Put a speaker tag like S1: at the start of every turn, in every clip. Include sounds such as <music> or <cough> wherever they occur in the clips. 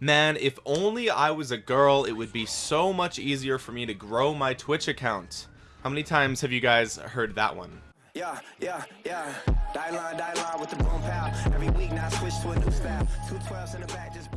S1: man if only I was a girl it would be so much easier for me to grow my Twitch account. How many times have you guys heard that one? Yeah yeah yeah. Die line, die line with the boom every week now switch to a new style. 212s in the back just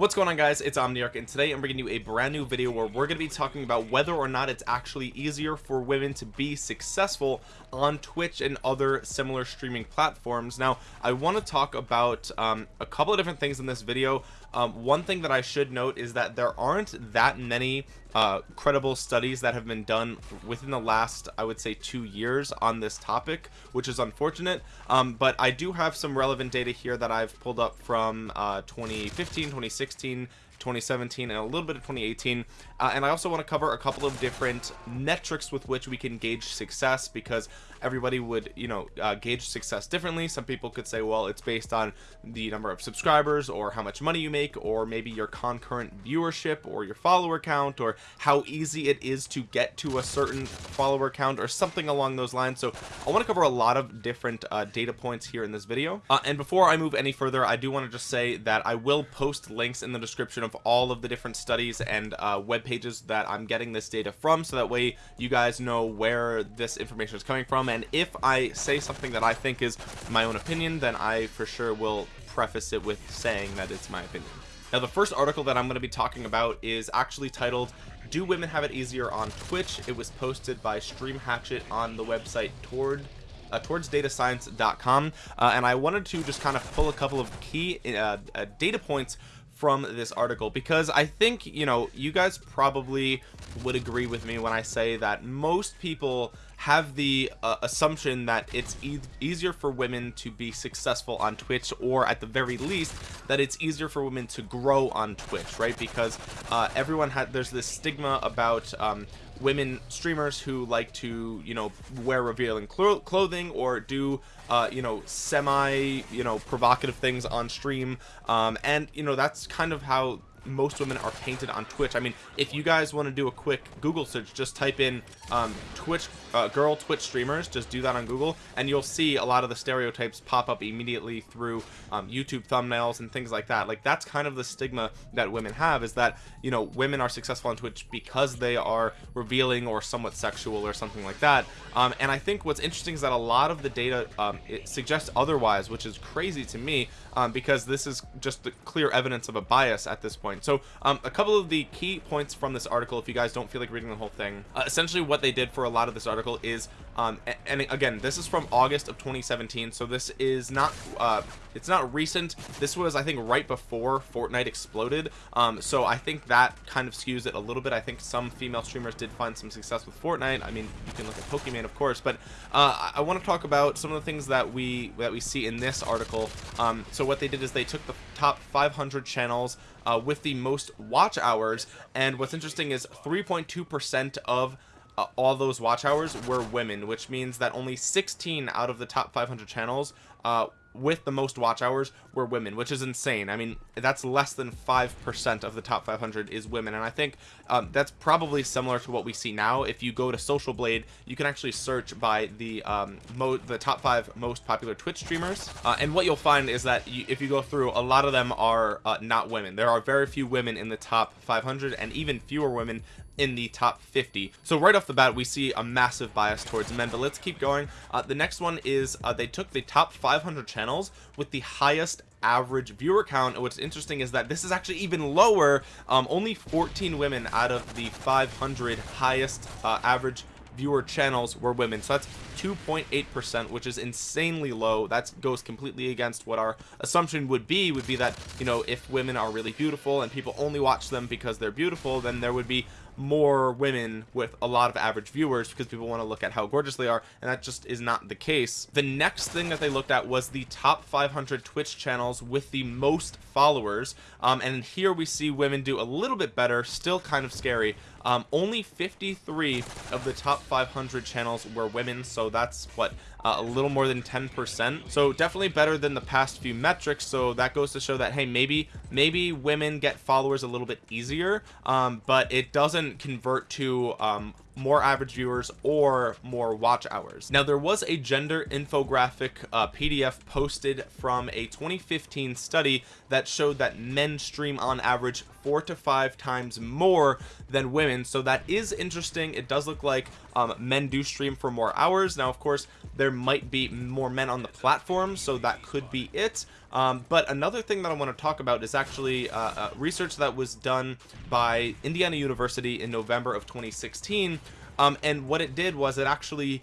S1: what's going on guys? It's omniarch and today i'm bringing you a brand new video where we're going to be talking about whether or not it's actually easier for women to be successful on twitch and other similar streaming platforms. Now i want to talk about um, a couple of different things in this video. Um, one thing that I should note is that there aren't that many uh, credible studies that have been done within the last I would say two years on this topic which is unfortunate. Um, but I do have some relevant data here that I've pulled up from uh, 2015 2016 2017 and a little bit of 2018 uh, and I also want to cover a couple of different metrics with which we can gauge success because everybody would you know uh, gauge success differently. Some people could say well it's based on the number of subscribers or how much money you make or maybe your concurrent viewership or your follower count or how easy it is to get to a certain follower count or something along those lines. So I want to cover a lot of different uh, data points here in this video. Uh, and before I move any further I do want to just say that I will post links in the description of all of the different studies and uh, web pages that I'm getting this data from so that way you guys know where this information is coming from and if I say something that I think is my own opinion then I for sure will preface it with saying that it's my opinion. Now the first article that I'm going to be talking about is actually titled do women have it easier on Twitch? It was posted by stream hatchet on the website toward uh, towards datascience.com uh, and I wanted to just kind of pull a couple of key uh, uh data points from this article because I think you know you guys probably would agree with me when I say that most people have the uh, assumption that it's e easier for women to be successful on Twitch or at the very least that it's easier for women to grow on Twitch right? Because uh, everyone had there's this stigma about um, women streamers who like to you know wear revealing cl clothing or do uh, you know semi you know provocative things on stream. Um, and you know that's kind of how most women are painted on Twitch. I mean, if you guys want to do a quick Google search, just type in um, Twitch uh, girl Twitch streamers. Just do that on Google, and you'll see a lot of the stereotypes pop up immediately through um, YouTube thumbnails and things like that. Like that's kind of the stigma that women have is that you know women are successful on Twitch because they are revealing or somewhat sexual or something like that. Um, and I think what's interesting is that a lot of the data um, suggests otherwise, which is crazy to me um, because this is just the clear evidence of a bias at this point. So um, a couple of the key points from this article, if you guys don't feel like reading the whole thing, uh, essentially what they did for a lot of this article is um and again this is from august of 2017 so this is not uh it's not recent. This was i think right before fortnite exploded. Um so i think that kind of skews it a little bit. I think some female streamers did find some success with fortnite. I mean you can look at Pokimane of course but uh i want to talk about some of the things that we that we see in this article. Um so what they did is they took the top 500 channels uh, with the most watch hours and what's interesting is 3.2 percent of uh, all those watch hours were women which means that only 16 out of the top 500 channels uh, with the most watch hours were women which is insane. I mean that's less than five percent of the top 500 is women and i think um, that's probably similar to what we see now. If you go to social blade you can actually search by the um the top five most popular twitch streamers uh, and what you'll find is that you, if you go through a lot of them are uh, not women. There are very few women in the top 500 and even fewer women in the top 50 so right off the bat we see a massive bias towards men but let's keep going. Uh, the next one is uh, they took the top 500 channels with the highest average viewer count. And what's interesting is that this is actually even lower um, only 14 women out of the 500 highest uh, average viewer channels were women. So that's 2.8 percent which is insanely low. That goes completely against what our assumption would be. Would be that you know if women are really beautiful and people only watch them because they're beautiful then there would be more women with a lot of average viewers because people want to look at how gorgeous they are and that just is not the case. The next thing that they looked at was the top 500 twitch channels with the most followers um, and here we see women do a little bit better still kind of scary. Um, only 53 of the top 500 channels were women so that's what uh, a little more than 10 percent. So definitely better than the past few metrics. So that goes to show that hey maybe maybe women get followers a little bit easier um, but it doesn't convert to um, more average viewers or more watch hours. Now there was a gender infographic uh, pdf posted from a 2015 study that showed that men stream on average four to five times more than women. So that is interesting. It does look like um, men do stream for more hours. Now of course there might be more men on the platform so that could be it um, but another thing that I want to talk about is actually uh, uh, research that was done by Indiana University in November of 2016 um, and what it did was it actually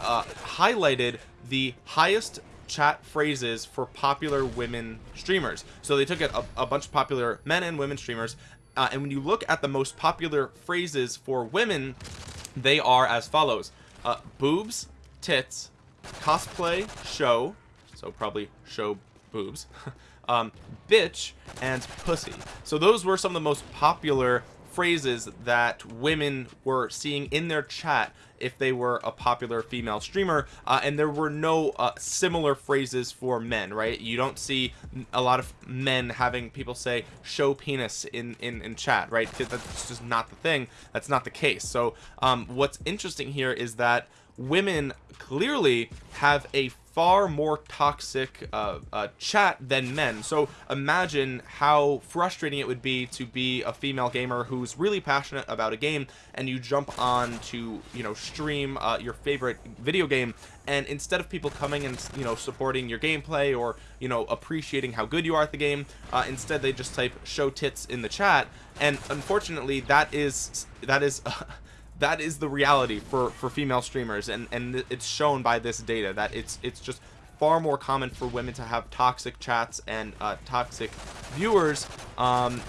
S1: uh, highlighted the highest chat phrases for popular women streamers. So they took a, a bunch of popular men and women streamers uh, and when you look at the most popular phrases for women they are as follows. Uh, boobs tits cosplay show so probably show boobs. <laughs> Um bitch and pussy. So those were some of the most popular phrases that women were seeing in their chat if they were a popular female streamer. Uh, and there were no uh, similar phrases for men right? You don't see a lot of men having people say show penis in in, in chat right? That's just not the thing. That's not the case. So um, what's interesting here is that women clearly have a far more toxic uh, uh, chat than men. So imagine how frustrating it would be to be a female gamer who's really passionate about a game and you jump on to you know stream uh, your favorite video game. And instead of people coming and you know supporting your gameplay or you know appreciating how good you are at the game uh, instead they just type show tits in the chat. And unfortunately that is that is <laughs> that is the reality for for female streamers and and it's shown by this data that it's it's just far more common for women to have toxic chats and uh, toxic viewers um,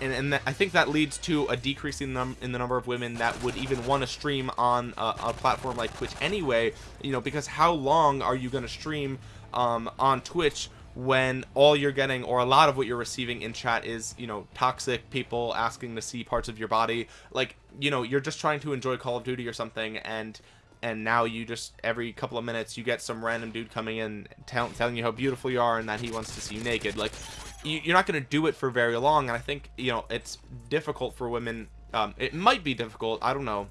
S1: and, and I think that leads to a decrease in, num in the number of women that would even want to stream on a, a, platform like Twitch anyway you know because how long are you going to stream um, on Twitch when all you're getting or a lot of what you're receiving in chat is you know toxic people asking to see parts of your body. Like you know you're just trying to enjoy Call of Duty or something and and now you just every couple of minutes you get some random dude coming in tell, telling you how beautiful you are and that he wants to see you naked. Like you, you're not going to do it for very long and I think you know it's difficult for women um, it might be difficult I don't know.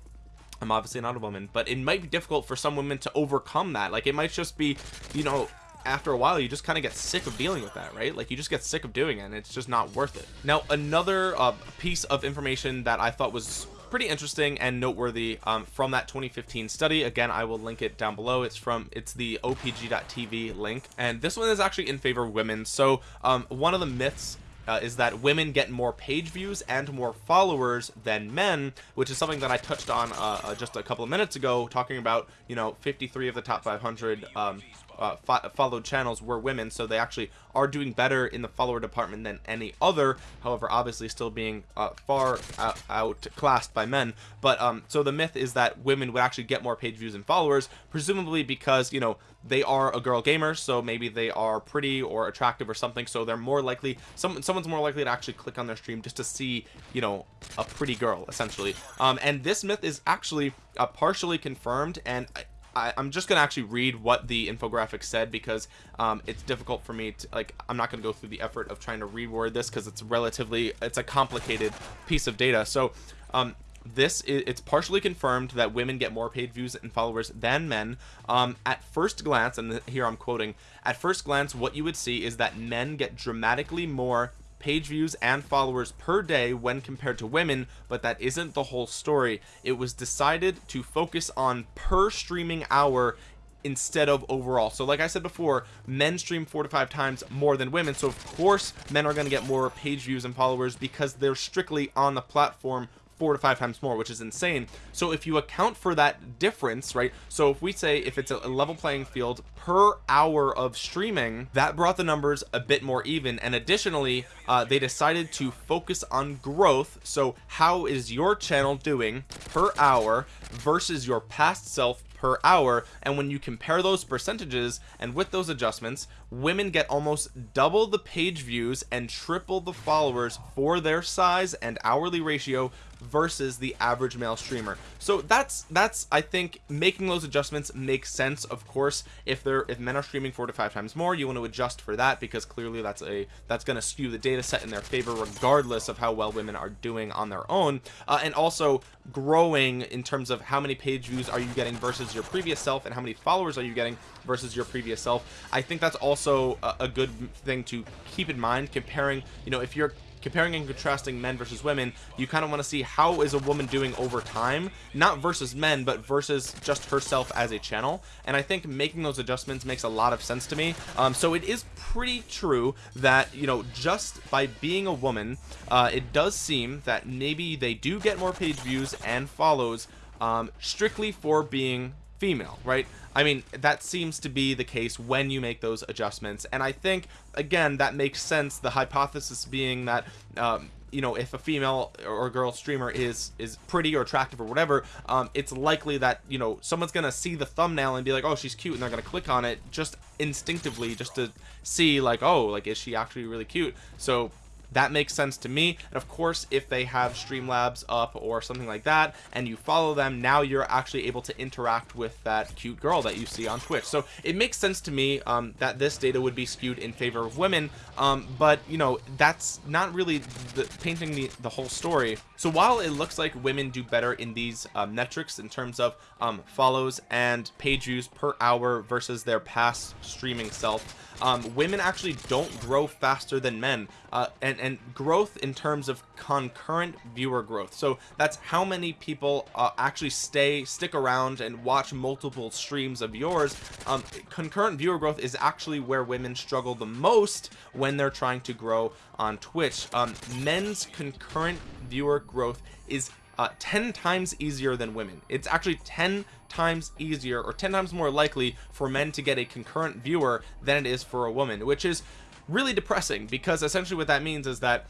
S1: I'm obviously not a woman but it might be difficult for some women to overcome that. Like it might just be you know after a while you just kind of get sick of dealing with that right? Like you just get sick of doing it and it's just not worth it. Now another uh, piece of information that I thought was pretty interesting and noteworthy um, from that 2015 study again I will link it down below. It's from it's the opg.tv link and this one is actually in favor of women. So um, one of the myths uh, is that women get more page views and more followers than men which is something that I touched on uh, uh just a couple of minutes ago talking about you know 53 of the top 500 um, uh, fo followed channels were women so they actually are doing better in the follower department than any other however obviously still being uh, far out, outclassed by men. But um so the myth is that women would actually get more page views and followers presumably because you know they are a girl gamer so maybe they are pretty or attractive or something so they're more likely some someone's more likely to actually click on their stream just to see you know a pretty girl essentially. Um and this myth is actually uh, partially confirmed and I, am just gonna actually read what the infographic said because um, it's difficult for me to like I'm not gonna go through the effort of trying to reword this because it's relatively it's a complicated piece of data. So um, this is it's partially confirmed that women get more paid views and followers than men. Um, at first glance and here I'm quoting at first glance what you would see is that men get dramatically more page views and followers per day when compared to women but that isn't the whole story. It was decided to focus on per streaming hour instead of overall. So like I said before men stream four to five times more than women. So of course men are going to get more page views and followers because they're strictly on the platform four to five times more which is insane. So if you account for that difference right so if we say if it's a level playing field per hour of streaming that brought the numbers a bit more even. And additionally uh, they decided to focus on growth. So how is your channel doing per hour versus your past self per hour? And when you compare those percentages and with those adjustments women get almost double the page views and triple the followers for their size and hourly ratio versus the average male streamer. So that's that's I think making those adjustments makes sense of course. If they're if men are streaming four to five times more you want to adjust for that because clearly that's a that's going to skew the data set in their favor regardless of how well women are doing on their own. Uh, and also growing in terms of how many page views are you getting versus your previous self and how many followers are you getting versus your previous self. I think that's also a, a good thing to keep in mind comparing you know if you're comparing and contrasting men versus women you kind of want to see how is a woman doing over time not versus men but versus just herself as a channel. And I think making those adjustments makes a lot of sense to me. Um, so it is pretty true that you know just by being a woman uh, it does seem that maybe they do get more page views and follows um, strictly for being female right? I mean that seems to be the case when you make those adjustments. And I think again that makes sense the hypothesis being that um, you know if a female or girl streamer is is pretty or attractive or whatever um, it's likely that you know someone's gonna see the thumbnail and be like oh she's cute and they're gonna click on it just instinctively just to see like oh like is she actually really cute? So that makes sense to me. And of course if they have streamlabs up or something like that and you follow them now you're actually able to interact with that cute girl that you see on twitch. So it makes sense to me um, that this data would be skewed in favor of women um, but you know that's not really the, painting the, the whole story. So while it looks like women do better in these uh, metrics in terms of um, follows and page views per hour versus their past streaming self um, women actually don't grow faster than men. Uh, and and growth in terms of concurrent viewer growth. So that's how many people uh, actually stay stick around and watch multiple streams of yours. Um, concurrent viewer growth is actually where women struggle the most when they're trying to grow on Twitch. Um, men's concurrent viewer growth is uh, 10 times easier than women. It's actually 10 times easier or 10 times more likely for men to get a concurrent viewer than it is for a woman which is really depressing because essentially what that means is that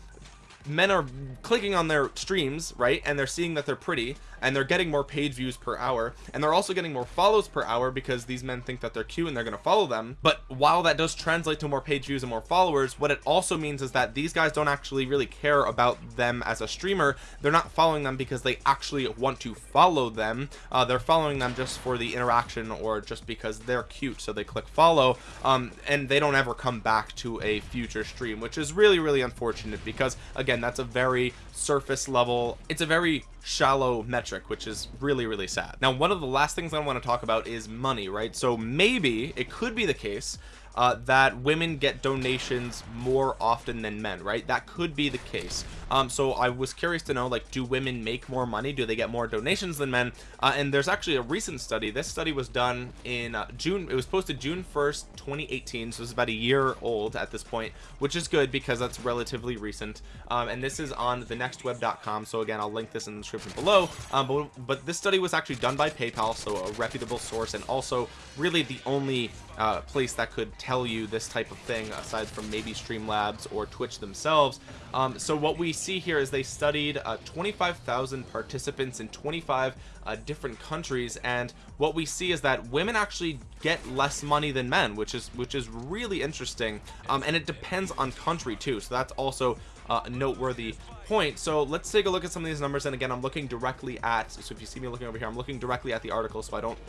S1: men are clicking on their streams right and they're seeing that they're pretty and they're getting more page views per hour and they're also getting more follows per hour because these men think that they're cute and they're going to follow them. But while that does translate to more page views and more followers what it also means is that these guys don't actually really care about them as a streamer. They're not following them because they actually want to follow them. Uh, they're following them just for the interaction or just because they're cute so they click follow. Um, and they don't ever come back to a future stream which is really really unfortunate because again that's a very surface level it's a very shallow metric which is really really sad. Now one of the last things I want to talk about is money right? So maybe it could be the case uh, that women get donations more often than men right? That could be the case. Um, so I was curious to know like do women make more money? Do they get more donations than men? Uh, and there's actually a recent study. This study was done in uh, June it was posted June 1st 2018 so it's about a year old at this point which is good because that's relatively recent. Um, and this is on thenextweb.com. so again I'll link this in the description below. Um, but, but this study was actually done by PayPal so a reputable source and also really the only uh, place that could tell you this type of thing aside from maybe Streamlabs or Twitch themselves. Um, so what we see here is they studied uh, 25,000 participants in 25 uh, different countries and what we see is that women actually get less money than men which is which is really interesting um, and it depends on country too so that's also uh, a noteworthy point. So let's take a look at some of these numbers and again I'm looking directly at so if you see me looking over here I'm looking directly at the article so I don't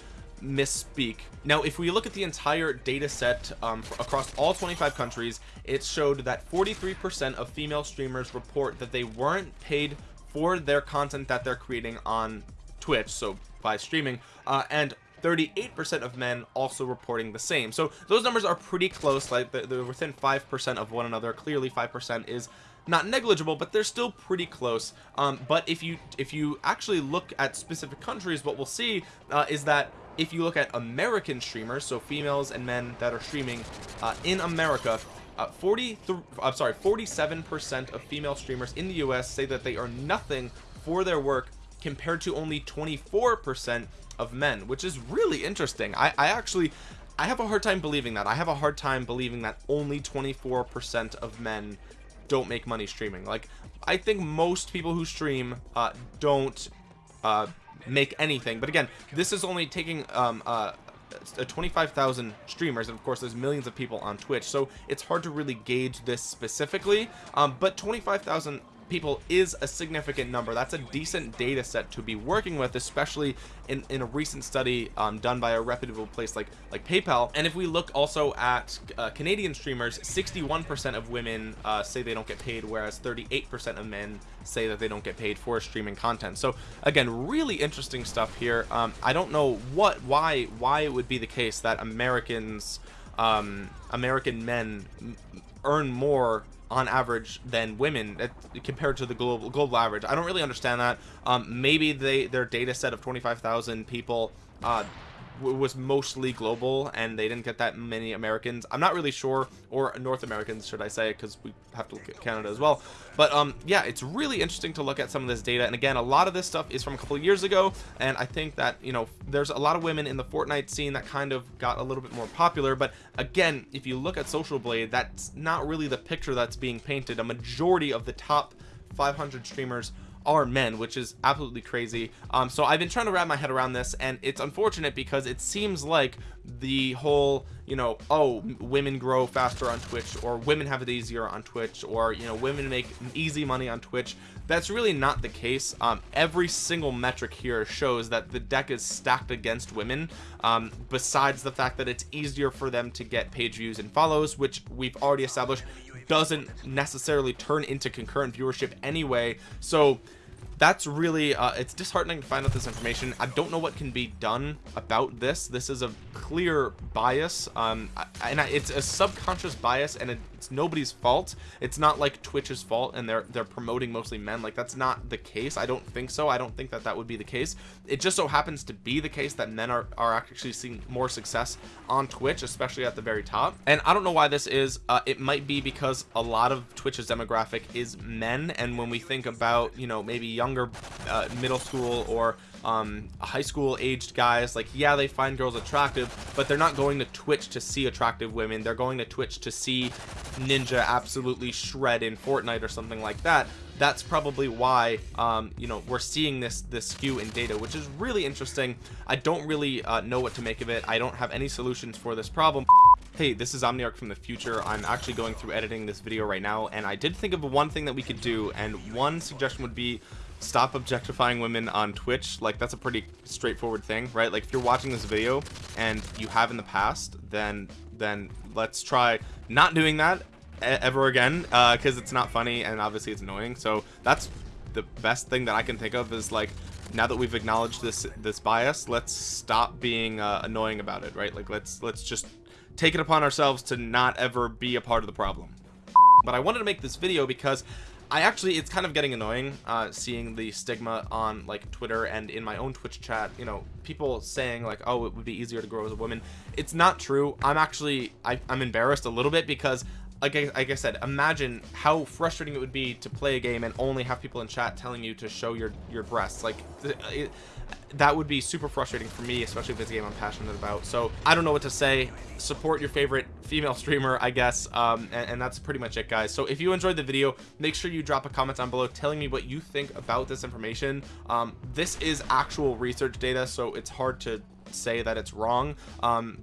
S1: misspeak. Now if we look at the entire data set um, across all 25 countries it showed that 43 percent of female streamers report that they weren't paid for their content that they're creating on twitch so by streaming uh, and 38% of men also reporting the same. So those numbers are pretty close like they're within 5% of one another. Clearly 5% is not negligible but they're still pretty close. Um, but if you if you actually look at specific countries what we'll see uh, is that if you look at American streamers so females and men that are streaming uh, in America uh, 40 I'm sorry 47 percent of female streamers in the US say that they are nothing for their work compared to only 24 percent of men which is really interesting. I, I actually I have a hard time believing that. I have a hard time believing that only 24 percent of men don't make money streaming. Like I think most people who stream uh, don't uh, make anything. But again this is only taking um, uh, uh, 25,000 streamers and of course there's millions of people on Twitch so it's hard to really gauge this specifically. Um, but 25,000 people is a significant number. That's a decent data set to be working with especially in in a recent study um, done by a reputable place like like PayPal. And if we look also at uh, Canadian streamers 61% of women uh, say they don't get paid whereas 38% of men say that they don't get paid for streaming content. So again really interesting stuff here. Um, I don't know what why why it would be the case that Americans um, American men earn more on average than women at, compared to the global global average. I don't really understand that. Um, maybe they their data set of 25,000 people uh, was mostly global and they didn't get that many Americans. I'm not really sure or North Americans should I say because we have to look at Canada as well. But um yeah it's really interesting to look at some of this data. And again a lot of this stuff is from a couple years ago and I think that you know there's a lot of women in the Fortnite scene that kind of got a little bit more popular. But again if you look at Social Blade that's not really the picture that's being painted. A majority of the top 500 streamers are men which is absolutely crazy. Um so I've been trying to wrap my head around this and it's unfortunate because it seems like the whole you know oh women grow faster on Twitch or women have it easier on Twitch or you know women make easy money on Twitch. That's really not the case. Um every single metric here shows that the deck is stacked against women um besides the fact that it's easier for them to get page views and follows which we've already established doesn't necessarily turn into concurrent viewership anyway. So that's really uh, it's disheartening to find out this information. I don't know what can be done about this. This is a clear bias um and I, it's a subconscious bias and it's nobody's fault. It's not like Twitch's fault and they're they're promoting mostly men. Like that's not the case. I don't think so. I don't think that that would be the case. It just so happens to be the case that men are, are actually seeing more success on Twitch especially at the very top. And I don't know why this is. Uh, it might be because a lot of Twitch's demographic is men. And when we think about you know maybe younger uh, middle school or um, high school aged guys like yeah they find girls attractive but they're not going to twitch to see attractive women. They're going to twitch to see ninja absolutely shred in fortnite or something like that. That's probably why um, you know we're seeing this this skew in data which is really interesting. I don't really uh, know what to make of it. I don't have any solutions for this problem. Hey this is omniarch from the future. I'm actually going through editing this video right now and i did think of one thing that we could do and one suggestion would be stop objectifying women on Twitch. Like that's a pretty straightforward thing right? Like if you're watching this video and you have in the past then then let's try not doing that ever again because uh, it's not funny and obviously it's annoying. So that's the best thing that I can think of is like now that we've acknowledged this this bias let's stop being uh, annoying about it right? Like let's let's just take it upon ourselves to not ever be a part of the problem. But I wanted to make this video because I actually it's kind of getting annoying uh seeing the stigma on like Twitter and in my own Twitch chat you know people saying like oh it would be easier to grow as a woman. It's not true. I'm actually I, I'm embarrassed a little bit because like I, like I said imagine how frustrating it would be to play a game and only have people in chat telling you to show your your breasts. Like it, that would be super frustrating for me especially if it's a game i'm passionate about. So i don't know what to say. Support your favorite female streamer i guess um, and, and, that's pretty much it guys. So if you enjoyed the video make sure you drop a comment down below telling me what you think about this information. Um, this is actual research data so it's hard to say that it's wrong. Um,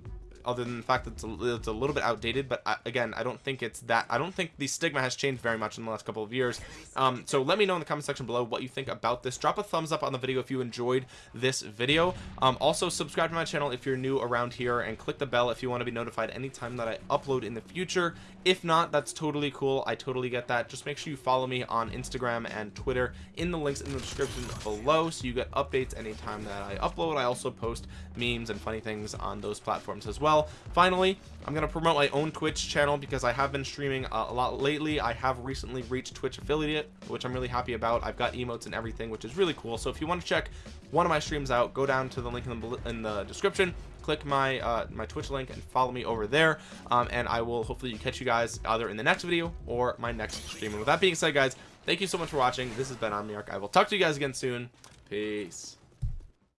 S1: other than the fact that it's a, it's a little bit outdated but I, again I don't think it's that I don't think the stigma has changed very much in the last couple of years. Um, so let me know in the comment section below what you think about this. Drop a thumbs up on the video if you enjoyed this video. Um, also subscribe to my channel if you're new around here and click the bell if you want to be notified anytime that I upload in the future. If not that's totally cool. I totally get that. Just make sure you follow me on Instagram and Twitter in the links in the description below so you get updates anytime that I upload. I also post memes and funny things on those platforms as well finally i'm gonna promote my own twitch channel because i have been streaming a lot lately. I have recently reached twitch affiliate which i'm really happy about. I've got emotes and everything which is really cool. So if you want to check one of my streams out go down to the link in the, in the description click my uh, my twitch link and follow me over there. Um, and i will hopefully catch you guys either in the next video or my next stream and with that being said guys thank you so much for watching. This has been omniarch i will talk to you guys again soon. Peace